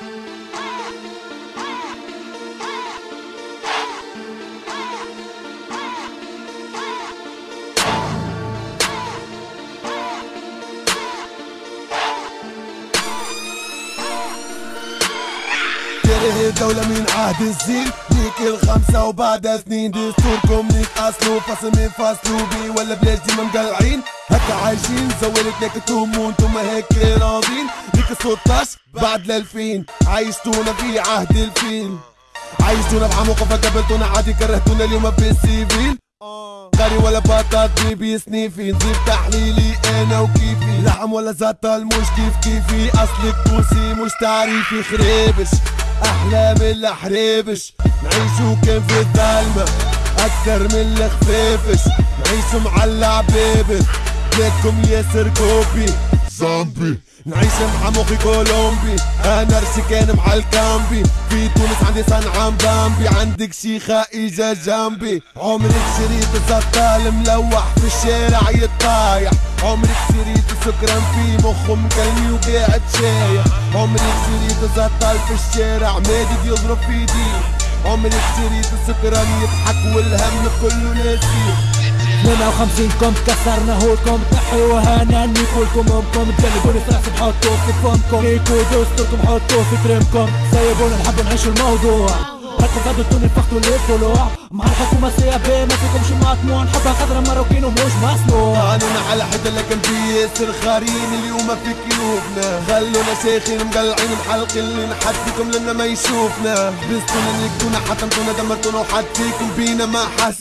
كاره الدولة من عهد الزين. ليك الخمسة وبعد سنين دستوركم ليك أصله فصل من فصل بي ولا بلاش ديما مقلعين. هكا عايشين زولت لك أنتم وأنتم هيك راضين. ليك 16 بعد الألفين عايشتونا في عهد الفيل. عايشتونا بعمق فقبلتونا عادي كرهتونا اليوم بالسيفيل غالي ولا بطاط بيبي سنيفي نزيد تحليلي أنا وكيفي. لحم ولا زطل مش كيف كيفي. اصلك توسي مش تعريفي. خريبش أحلى من الحريبش. نعيشو كان في الظلمة أكثر من الخفيفش. نعيشو معلع بيبل لكم ياسر كوبي. زومبي نعيش مع مخي كولومبي. أنا رشكان مع الكامبي. في تونس عندي صنعة بامبي عندك شيخة اجا جنبي عمرك شريت زطال ملوح في الشارع يطايح. عمرك شريت سكران في مخه مكلمي وقاعد شايح. عمرك شريت زطال في الشارع مادد يضرب في ايديه عمرك شريت سكران يضحك والهم كله ناسيه 52 كم كسرنا هولكم تحيوها ناني كلكم امكم تقلبوني في بحطوه في فمكم ليكو دستوركم حطوه في ترمكم سيبونا نحب نعيش الموضوع. هاتوا فادتوني فقتوا للطلوع مع الحكومة سيابي ما فيكمش مطموع. نحبها خضرا مروكين ومش مصنوع. قانون على حدا لكن في ياسر خارين اليوم في كيوبنا. خلونا شيخين مقلعين محلق اللي نحد فيكم لنا ما يشوفنا. حبستونا نكتونا حطمتونا دمرتونا وحد فيكم بينا ما حس.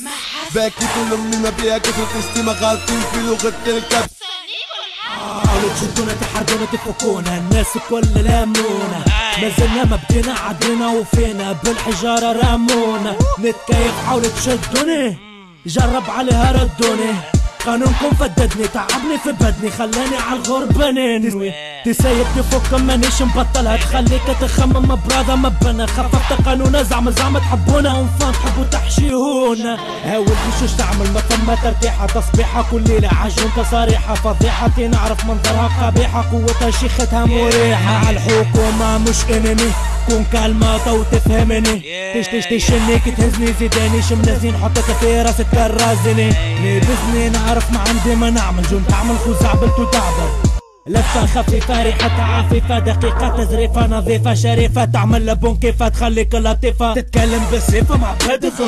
باكيتوا لامي ما بيها كثرة الشتيمة غالطين في لغة الكبس حاولوا تشدونا تحرجونا تفكونا. الناس الكل لامونا. ما زلنا ما بدينا عدينا وفينا. بالحجارة رمونا نتكيف حاولوا تشدوني. جرب عليها ردوني. قانونكم فددني تعبني في بدني خلاني على الغربة ننوي تسيب تفك مانيش مبطلها تخليك تخمم برادا مبنا خففت قانونا زعم زعم تحبونا ونفان تحبوا تحشيهونا. هاول بشوش تعمل ما ثم ترتيحة تصبيحة كل ليلة عجون تصاريحة فضيحة نعرف منظرها قبيحة قوتها شيختها مريحة. على الحكومة مش انني كون كلمة وتفهمني تش تش تشنيك تهزني زيداني شمنازين حطك في راسك كرازني لبسني نعرف ما عندي ما نعمل جون تعمل خوزع بلتو تعبر. لفة خفيفة ريحة عفيفة دقيقة تزريفة نظيفة شريفة تعمل لبون كيفة تخليك لطيفة. تتكلم بالصفة مع بهدف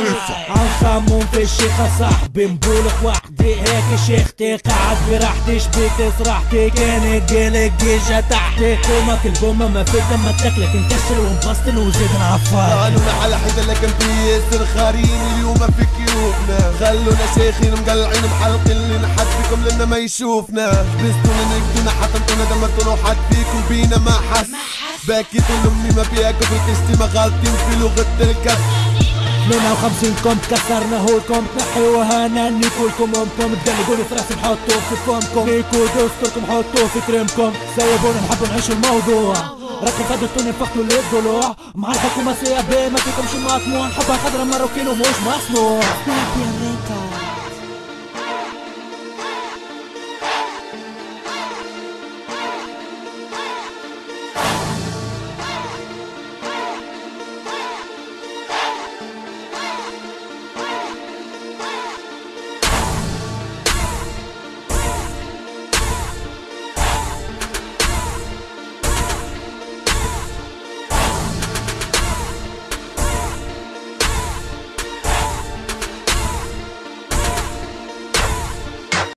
عن خامون في الشيخة صاحبي مبولك وحدي. هيك شيختي قاعد براحتي شبيك صراحتي كان قلق جيجة تحتي. كومك البومة ما فيك ما تاكلك انكسر وانبسطن وزيد نعفر. قانون على حدا لكن في ياسر خارين اليوم في كيوبنا خلونا شيخين مقلعين محلق اللي نحد فيكم لنا ما يشوفنا. حبستونا نكتونا حطمتونا دمرتونا وحد فيكم بينا ما حس. باكيتوا لامي ما بيها كثرة الشتيمة غالطين في لغة الكبس 52 كم كسرنا هولكم تنحيوها ناني كلكم امكم تقلبوني في راسي نحطوه في فمكم. ليكو دستوركم حطوه في ترمكم سيبونا نحب نعيش الموضوع. راكم فادتوني فقتوا للضلوع مع الحكومة سيابي ما فيكمش مطموع نحبها خضرا مروكين ومش مصنوع.